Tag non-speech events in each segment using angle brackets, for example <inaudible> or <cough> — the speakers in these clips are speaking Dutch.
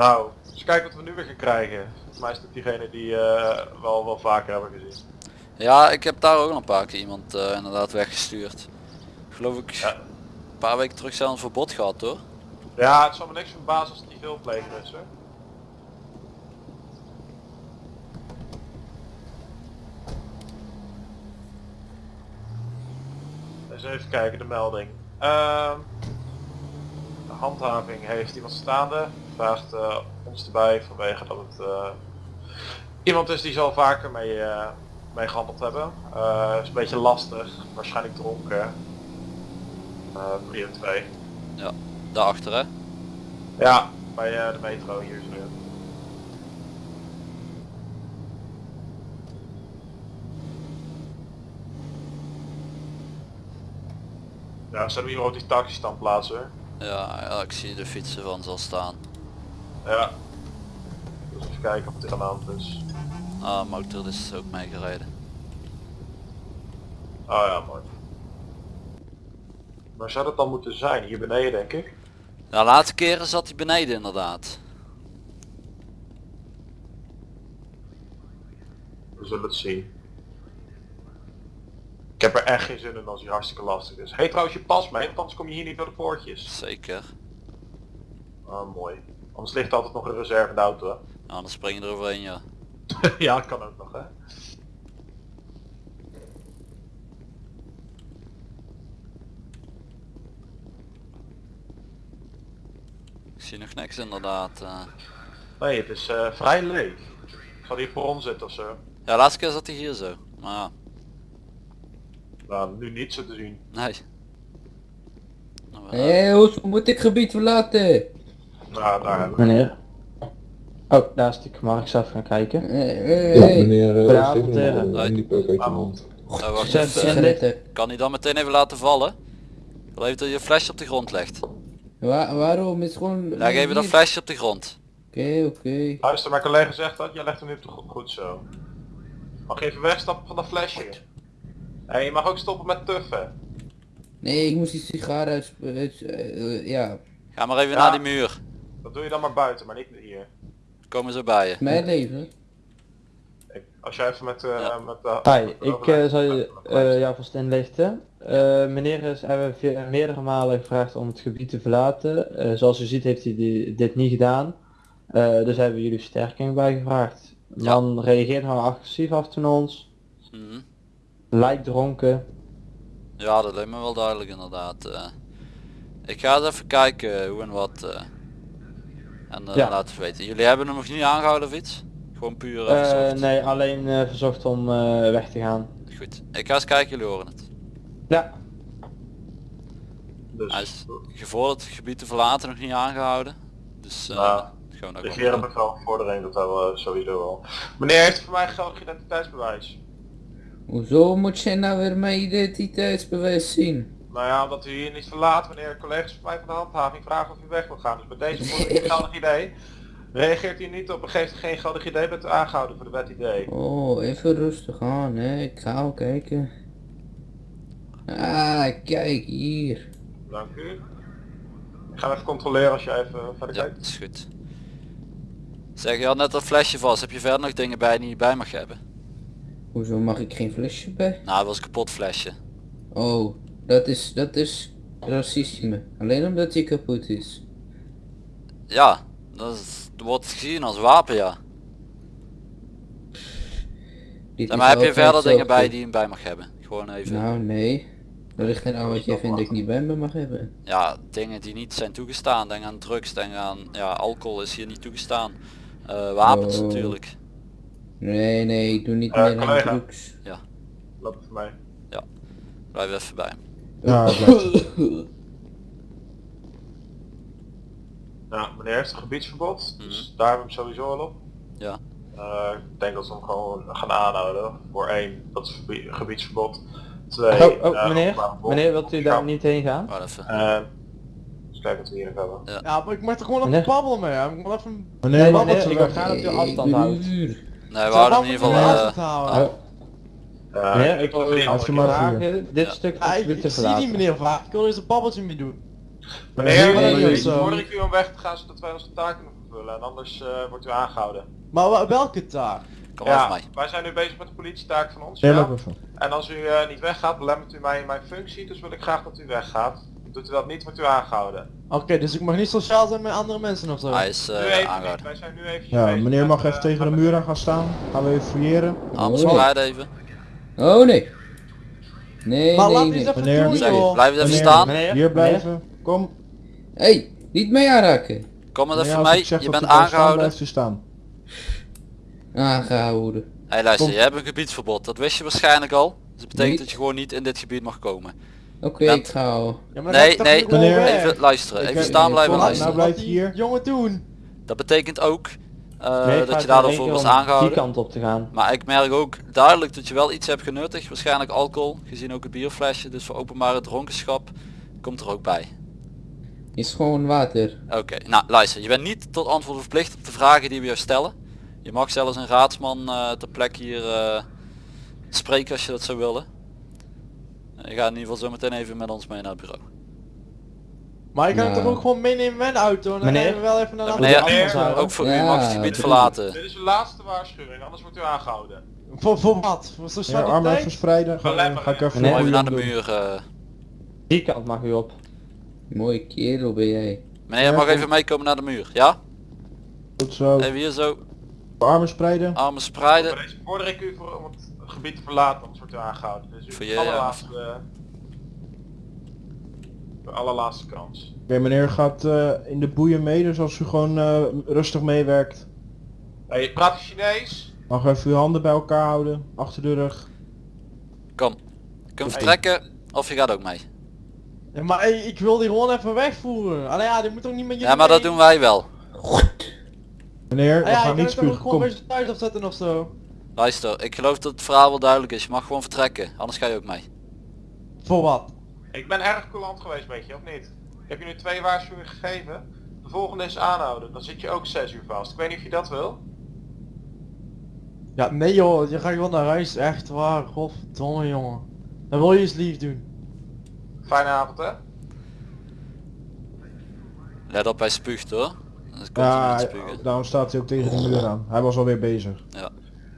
Nou, eens kijken wat we nu weer gaan krijgen. Volgens mij is diegene die eh wel wel vaker hebben gezien. Ja, ik heb daar ook nog een paar keer iemand eh, inderdaad weggestuurd. Geloof ik Ja. een paar weken terug zelf een verbod gehad hoor. Ja, het zal me niks verbazen als het niet veel pleger is hoor. Eens even kijken, de melding. Ehm, de handhaving heeft iemand staande. Vraagt eh, ons erbij vanwege dat het eh, iemand is die zal vaker mee, eh, mee gehandeld hebben. Is een beetje lastig, waarschijnlijk dronken. Uh, 3 en 2. Daarachter hè. Ja, bij de metro hier zo. Ja, zullen we hier ook die taxi staan plaatsen? Ja, ja, ik zie de fietsen van zal staan. Ja. Dus even kijken wat er aan de hand is. Ah, motor is ook meegereden. Oh ja, mooi. Waar zou dat dan moeten zijn? Hier beneden denk ik. Ja, laatste keren zat hij beneden inderdaad. We zullen het zien. Ik heb er echt geen zin in als hij hartstikke lastig is. Hey trouwens je pas mee, want anders kom je hier niet door de poortjes. Zeker. Ah, mooi. Anders ligt er altijd nog een reserve in de auto. hè. Nou, dan spring je er overheen ja. <laughs> ja, kan ook nog hè. Ik zie nog niks inderdaad. eh. Nee, het is eh, vrij leeg. Ik zal hier voor ons zitten of zo. Ja, laatste keer zat hij hier zo. Maar ja, Nou, nu niet zo te zien. nee. Nou, wel, Hé, hoe moet ik gebied verlaten? Nou, daar hebben we. Meneer. Oh, daar is die Mag ik zelf gaan kijken? Ja, meneer uh, een handiepeuk uit je mond. wacht even. Kan hij dan meteen even laten vallen? Ik wil even dat je flesje op de grond legt. Wa- waarom? is gewoon... Leg even dat flesje op de grond. Oké, oké. Luister, mijn collega zegt dat. Jij legt hem nu op de grond. Goed zo. Mag je even wegstappen van dat flesje? Hé, je mag ook stoppen met tuffen. Nee, ik moest die sigaar uit... uit- eh, ja, Ga maar even Ja. naar die muur. Dat doe je dan maar buiten, maar niet hier. Komen ze bij je. mijn leven. Ik- als jij even met, eh Ja. met de... Hi, met de ik eh, zal je eh, jou vast inlichten. Eh, meneer is, hebben via- meerdere malen gevraagd om het gebied te verlaten. Eh, zoals u ziet heeft hij die- dit niet gedaan. Eh, dus hebben we jullie versterking bijgevraagd. De Ja. Man reageert nou agressief af ten ons. Mhm. Lijkt dronken. Ja, dat lijkt me wel duidelijk inderdaad. eh. ik ga eens even kijken hoe en wat. En eh, Ja. laten we weten. Jullie hebben hem nog niet aangehouden of iets? Gewoon puur Eh, afgezocht? nee, alleen eh, verzocht om eh, weg te gaan. Goed. Ik ga eens kijken, jullie horen het. Ja, Dus, Hij is gevorderd het gebied te verlaten nog niet aangehouden. Dus eh Nou, gewoon ook regeren bevel vordering, dat hebben we sowieso wel. Meneer heeft voor mij geldig identiteitsbewijs. Hoezo moet jij nou weer mijn identiteitsbewijs zien? Nou ja, omdat u hier niet verlaat wanneer collega's van mij van de handhaving vragen of u weg wil gaan. Dus bij deze voor een <laughs> geldig idee. Reageert u niet op en geeft u geen geldig idee, bent u aangehouden voor de wet idee. Oh, even rustig aan, hè. Ik ga al kijken. Ah, kijk hier. Dank u. Ik ga even controleren als je even verder Ja, kijkt. is goed. Zeg, je had net dat flesje vast. Heb je verder nog dingen bij die je bij mag hebben? Hoezo mag ik geen flesje bij? Nou, dat was een kapot flesje. Oh, dat is, dat is racisme. Alleen omdat hij kapot is. Ja, dat, is, wordt gezien als wapen, ja. Dit Ja, maar heb je verder dingen bij die je bij mag hebben? Gewoon even. Nou, nee. Er ligt geen aan wat jij vindt dat ik niet bij me mag hebben. Ja, dingen die niet zijn toegestaan. Denk aan drugs, denk aan ja, alcohol is hier niet toegestaan. Eh, wapens Oh. natuurlijk. Nee, nee, ik doe niet Eh, meer aan drugs. Loop voor mij. Blijf even bij hem. Ja. Ja, meneer heeft een gebiedsverbod, Mhm. dus daar hebben we hem sowieso al op. Ja. Eh, ik denk dat ze hem gewoon gaan aanhouden. Voor één, dat is gebiedsverbod. Twee, Oh, oh eh, meneer, meneer wilt u daar Ja. niet heen gaan? Even. Eh, eens kijken wat we hier nog hebben. Ja, maar ik mag er gewoon Meneer? even babbelen mee. hè. Ik moet even... Nee, babbeltje meneer, ik ga dat u afstand houdt. Nee, we houden in ieder geval... Meneer, ik u andere maar vragen dit Ja. stuk Ja, ik, ik zie verlaten. meneer vaak. Ik wil eens een babbeltje mee doen. Meneer, Nee, ik u om weg te gaan zodat wij onze taken vervullen en anders eh, wordt u aangehouden. Maar welke taak? Kom Ja, mij. wij zijn nu bezig met de politietaak van ons. Nee, ja. En als u eh, niet weggaat, belemmert u mij in mijn functie, dus wil ik graag dat u weggaat. Doet u dat niet, wordt u aangehouden. Oké, dus ik mag niet sociaal zijn met andere mensen of zo. Hij is eh niet, aangehouden. wij zijn nu even Ja, meneer mag even tegen de muur aan gaan staan. Gaan we even fouilleren. Armen Oh. even. Oh nee. Nee, maar nee, laat even Meneer, doen, blijf even staan. Meneer, Hier blijven. Kom. hey, niet mee aanraken. Kom maar even mee. Je bent aangehouden. Blijft u staan. Aangehouden. Hé hey, luister, Kom. je hebt een gebiedsverbod. Dat wist je waarschijnlijk al. Dus dat betekent dat je gewoon niet in dit gebied mag komen. Oké, Bent- ik ga al. Ja, maar dan Nee, nee, Meneer. Even luisteren, Ik even staan blijven luisteren. nou, blijf hier. jongen doen. Dat betekent ook eh, Nee, dat je daardoor in voor één was aangehouden. Die kant op te gaan. Maar ik merk ook duidelijk dat je wel iets hebt genuttigd. Waarschijnlijk alcohol, gezien ook het bierflesje. Dus voor openbare dronkenschap komt er ook bij. Is gewoon water. Oké, nou luister, je bent niet tot antwoord verplicht op de vragen die we jou stellen. Je mag zelfs een raadsman eh, ter plekke hier eh, spreken als je dat zou willen. Je gaat in ieder geval zo meteen even met ons mee naar het bureau. Maar ik kan het Nou. toch ook gewoon meenemen met de auto en dan Meneer? rijden we wel even naar de andere meneer, kant meneer. Ook voor u Ja, mag het gebied verlaten. Dit is de laatste waarschuwing, anders wordt u aangehouden. Voor, voor wat? Voor Ja, armen even tijd? spreiden. Ga, ga ik even Even naar de muur. eh. Die kant mag u op. Mooie kerel ben jij. Meneer, je mag even meekomen naar de muur. Ja? Goed zo. Even hier zo, Armen spreiden. armen spreiden. Deze vorder ik u voor, om het gebied te verlaten, anders wordt u aangehouden. Dus u Voor je, allerlaatste, de allerlaatste kans. Oké, meneer gaat eh, in de boeien mee, dus als u gewoon eh, rustig meewerkt. Hey, praat je Chinees? Mag even uw handen bij elkaar houden, achter de rug. Kom. Je kunt vertrekken of je gaat ook mee. Ja, maar hey, ik wil die gewoon even wegvoeren. Allee ja, die moet toch niet met jullie Ja, maar dat doen wij wel. Meneer, we Ah, ja, gaan ik niet ook spugen. gewoon Kom. z'n thuis opzetten of zo. Luister, ik geloof dat het verhaal wel duidelijk is. Je mag gewoon vertrekken, anders ga je ook mee. Voor wat? Ik ben erg coulant geweest met je, of niet? Ik heb je nu twee waarschuwingen gegeven. De volgende is aanhouden. Dan zit je ook 6 uur vast. Ik weet niet of je dat wil. Ja, nee joh, je gaat gewoon naar huis, echt waar. Godverdomme jongen. Dan wil je eens lief doen. Fijne avond hè? Let op, hij spuugt hoor. Dat komt Ja, daarom staat hij ook tegen de muur aan. Hij was alweer bezig.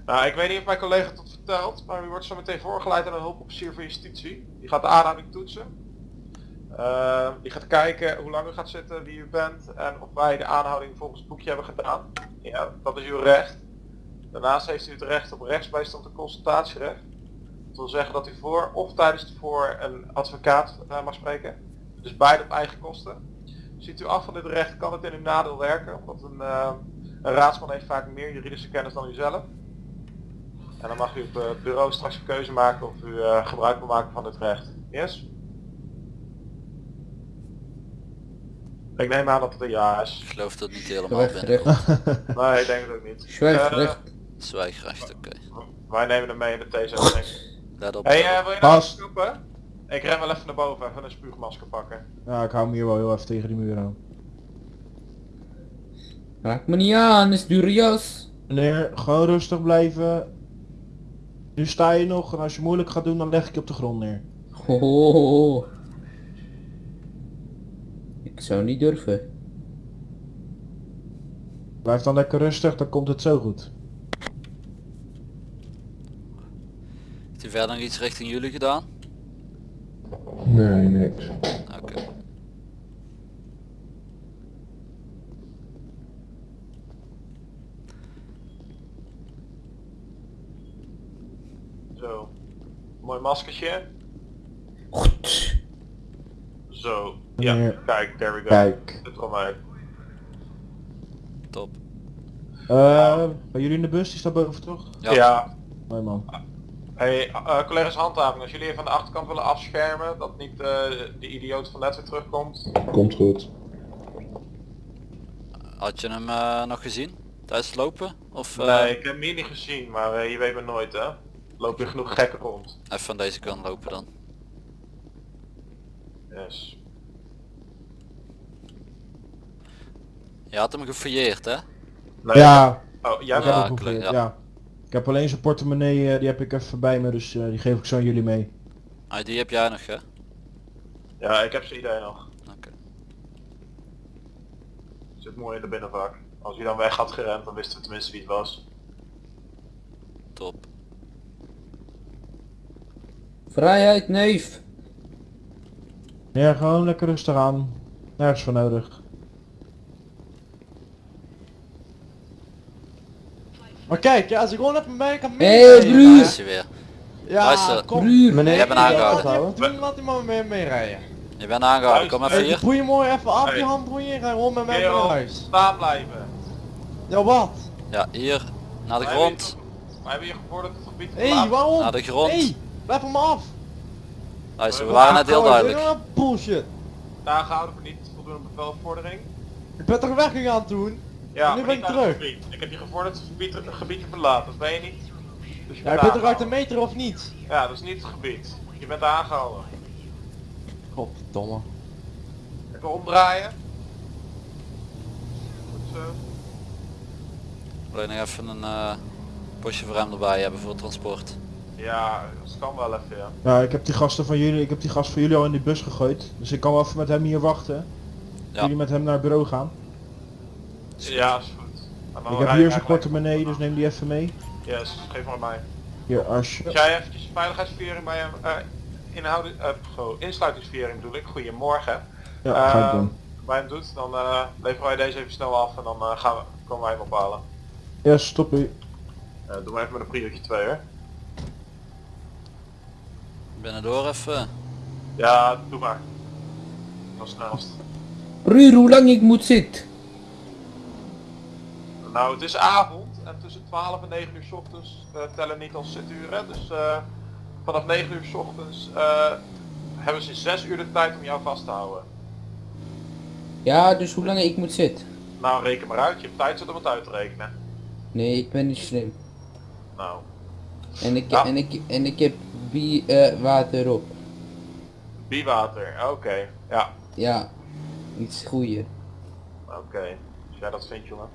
Nou, ik weet niet of mijn collega het vertelt, maar u wordt zo meteen voorgeleid aan een hulpofficier van justitie. Die gaat de aanhouding toetsen. Eh, die gaat kijken hoe lang u gaat zitten, wie u bent en of wij de aanhouding volgens het boekje hebben gedaan. Ja, dat is uw recht. Daarnaast heeft u het recht op rechtsbijstand en consultatierecht. Dat wil zeggen dat u voor of tijdens het voor een advocaat mag spreken. Dus beide op eigen kosten. Ziet u af van dit recht kan het in uw nadeel werken, omdat een, eh, een raadsman heeft vaak meer juridische kennis dan u zelf. En dan mag u op eh, het bureau straks een keuze maken of u eh, gebruik wil maken van dit recht. Yes? Ik neem aan dat het een ja Ik is. geloof dat niet helemaal Recht, binnen. recht. <laughs> Nee, ik denk het ook niet. Zwijg, Eh, recht. Zwijgrecht, oké. Wij nemen hem mee in de theezending. Let op. Hey, wil je nou Pas. stoppen? Ik ren wel even naar boven, even een spuugmasker pakken. Ja, ik hou hem hier wel heel even tegen die muur aan. Raak me niet aan, is. Meneer, gewoon rustig blijven. Nu sta je nog en als je moeilijk gaat doen, dan leg ik je op de grond neer. Oh. Ik zou niet durven. Blijf dan lekker rustig, dan komt het zo goed. Heeft u verder nog iets richting jullie gedaan? Nee, niks. Oké. Zo. Mooi maskertje. Zo. Ja, Meneer. kijk, there we go. Kijk. Al mee. Top. Eh, bij jullie in de bus, die staat boven toch? Ja. Ja. Mooi man. Hey, eh, collega's handhaving, als jullie even aan de achterkant willen afschermen, dat niet eh de idioot van net weer terugkomt. Komt goed. Had je hem eh, nog gezien? Tijdens het lopen? Of eh, Nee, ik heb hem hier niet gezien, maar eh, je weet maar nooit hè. Loop je genoeg gekken rond. even van deze kant lopen dan? Yes. Je had hem gefouilleerd hè? Nee, Ja, Oh, jij ik heb Ja, hem ja. ja. Ik heb alleen zijn portemonnee, eh, die heb ik even bij me, dus eh, die geef ik zo aan jullie mee. Ah, die heb jij nog hè? Ja, ik heb zijn idee nog. Oké. Zit mooi in de binnenvak. Als hij dan weg had gerend, dan wisten we tenminste wie het was. Top. Vrijheid, neef. Ja, gewoon lekker rustig aan. Nergens voor nodig. Maar kijk, ja, als ik gewoon even mee kan Hé. Daar is hij weer. Ja, Luister. kom. Meneer, Je bent aangehouden. doen, laat maar mee, meerijden. Je bent aangehouden, kom even Hey, hier. boei mooi even af Hey. die handboeien en ga gewoon met mij naar huis. staan blijven. Ja, wat? Ja, hier. Naar de grond. Wij hebben hier gevorderd het gebied Hé, hey, waarom? Naar de grond. Van me af. Luister, we waren net heel duidelijk. Bullshit. Aangehouden voor niet voldoende bevelvordering. Je bent toch weggegaan toen? Ja, En nu ben ik terug. Ik heb je gevorderd het gebied, het gebied te verlaten, dat ben je niet. Dus je Ja, je bent toch uit de aangehouden. meter of niet? Ja, dat is niet het gebied. Je bent aangehouden. Godverdomme. Even omdraaien. Goed zo. Alleen nog even een eh postje voor hem erbij hebben voor het transport. Ja, dat kan wel even, ja. Ja, ik heb die gasten van jullie, ik heb die gast van jullie al in die bus gegooid. Dus ik kan wel even met hem hier wachten. Ja. Jullie met hem naar het bureau gaan. Ja, is goed. Ik heb hier zijn portemonnee, dus neem die even mee. Yes, geef maar mij. Hier. Als jij eventjes veiligheidsviering bij hem, eh inhouden, eh, go- insluitingsviering bedoel ik, goedemorgen. Ja, ga ik Eh, doen. bij hem doet, dan eh leveren wij deze even snel af en dan eh, gaan we, komen wij hem ophalen. Ja, stop u. Eh doe maar even met een priootje 2 hoor. Binnendoor even. Ja, doe maar. Dat is snelst. Broer, hoe lang ik moet zitten? Nou, het is avond en tussen 12 en 9 uur 's ochtends eh, tellen niet als zituren. Dus eh, vanaf 9 uur 's ochtends eh, hebben ze 6 uur de tijd om jou vast te houden. Ja, dus hoe lang ik moet zitten? Nou, reken maar uit. Je hebt tijd om het uit te rekenen. Nee, ik ben niet slim. Nou, En ik, Ja. en ik, en ik heb bi eh, water op. biewater. Oké. Ja, Ja, iets goeie. oké. Als jij dat vindt, jongen.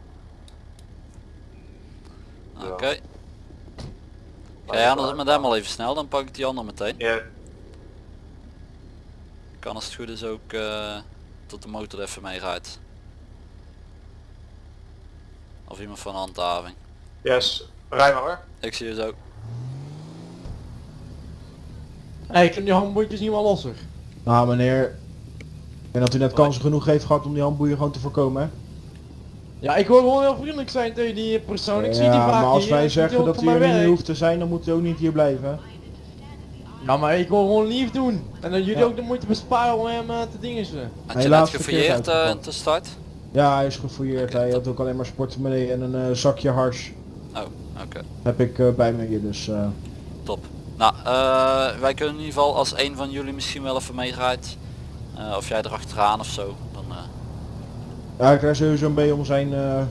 Oké. Ga jij anders met hem al even snel, dan pak ik die ander meteen. Ja, Kan als het goed is ook eh, tot de motor even meerijdt. Of iemand van handhaving. yes. Rij maar hoor. Ik zie je zo. Hé, ik heb die handboeitjes niet meer losser. Nou meneer, ik denk dat u net kansen genoeg heeft gehad om die handboeien gewoon te voorkomen. hè? Ja, ik wil gewoon heel vriendelijk zijn tegen die persoon. Ik zie die ja, vaak maar als hier, wij zeggen dat u er niet hoeft te zijn, dan moet u ook niet hier blijven. Ja, maar ik wil gewoon lief doen. En dat jullie Ja. ook de moeite besparen om hem eh, te dingen ze. Had Hij je net gefouilleerd eh, te start? Ja, hij is gefouilleerd. Hij had ook alleen maar sportmonee en een eh, zakje hars. Oh, oké. Heb ik bij me hier, dus... eh, Top. Nou, eh, wij kunnen in ieder geval als een van jullie misschien wel even meerijdt. eh, of jij erachteraan of zo. Dan, eh, Ja, ik krijg sowieso een B om zijn eh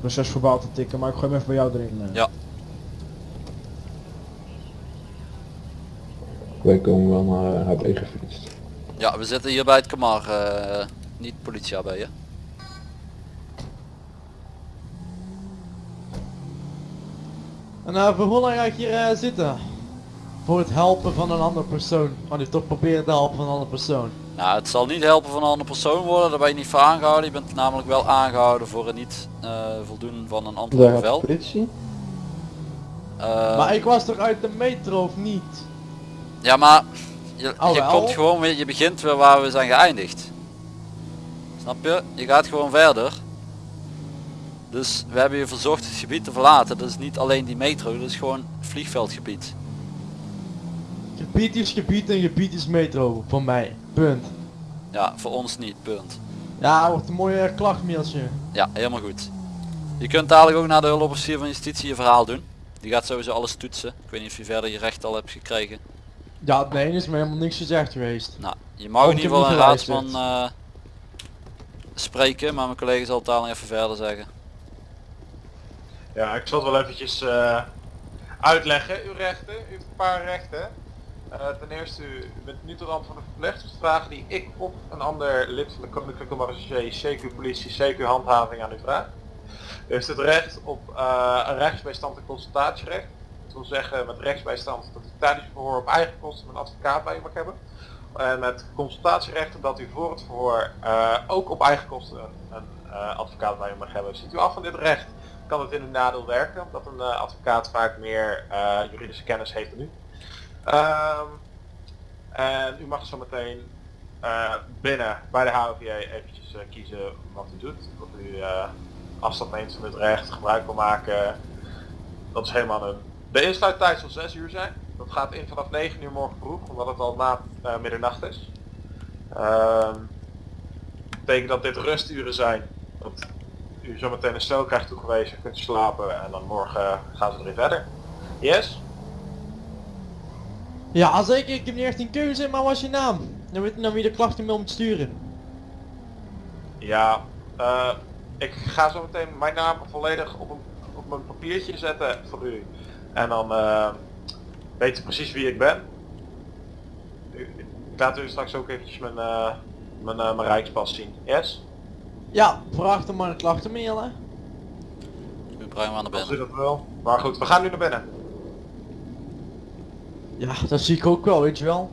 procesverbaal te tikken, maar ik gooi hem even bij jou erin. eh. Ja. Wij komen wel naar HB gefietst. ja, we zitten hier bij het Kamar. eh, niet politie AB, hè? En uh, voor hoe lang ga ik hier eh, zitten? Voor het helpen van een andere persoon. Want ik toch proberen te helpen van een andere persoon. Nou, het zal niet helpen van een andere persoon worden, daar ben je niet voor aangehouden. Je bent namelijk wel aangehouden voor het niet eh, voldoen van een de bevel. politie. Eh, maar ik was toch uit de metro of niet? Ja, maar je, Oh, je komt gewoon weer, je begint weer waar we zijn geëindigd. Snap je? Je gaat gewoon verder. Dus we hebben je verzocht het gebied te verlaten. Dat is niet alleen die metro, dat is gewoon vliegveldgebied. Gebied is gebied en gebied is metro. Voor mij. Punt. Ja, voor ons niet, punt. Ja, wordt een mooi eh, klachtmailtje. Ja, helemaal goed. Je kunt dadelijk ook naar de hulpofficier van justitie je verhaal doen. Die gaat sowieso alles toetsen. Ik weet niet of je verder je recht al hebt gekregen. Ja, nee, er is me helemaal niks gezegd geweest. Nou, je mag in ieder geval een raadsman eh, spreken, maar mijn collega zal het dadelijk even verder zeggen. Ja, ik zal het wel eventjes eh, uitleggen. Uw rechten, u heeft een paar rechten. Eh, ten eerste, u bent nu tot rand van de verpleegstersvragen die ik of een ander lid van de Koninklijke Marechaussee, CQ Politie, CQ Handhaving aan u vraag. U heeft het recht op eh, een rechtsbijstand en consultatierecht. Dat wil zeggen met rechtsbijstand dat u tijdens het verhoor op eigen kosten een advocaat bij u mag hebben. En met consultatierechten dat u voor het verhoor eh, ook op eigen kosten een, advocaat bij u mag hebben. Ziet u af van dit recht, kan het in uw nadeel werken, omdat een advocaat vaak meer juridische kennis heeft dan u. Ehm, en u mag zo meteen eh, binnen bij de HOVA eventjes eh, kiezen wat u doet. Of u eh, afstand neemt van dit recht, gebruik wil maken. Dat is helemaal een... De insluittijd zal 6 uur zijn. Dat gaat in vanaf 9 uur morgen vroeg, omdat het al na middernacht is. Ehm betekent dat dit rusturen zijn. Dat u zometeen een cel krijgt toegewezen, kunt slapen en dan morgen gaan ze er weer verder. Yes? Ja, zeker. Ik heb niet echt een keuze, maar wat is je naam? Dan weet je dan wie de klachten mee om te sturen. Ja, eh, ik ga zo meteen mijn naam volledig op een, op mijn papiertje zetten voor u. En dan eh, weet u precies wie ik ben. U- Ik laat u straks ook eventjes mijn, eh, mijn, eh, mijn rijkspas zien. Yes? Ja, vraag dan maar een klachtenmail hè. We brengen hem aan de Als u binnen. dat wil. Maar goed, we gaan nu naar binnen. Ja, dat zie ik ook wel, weet je wel.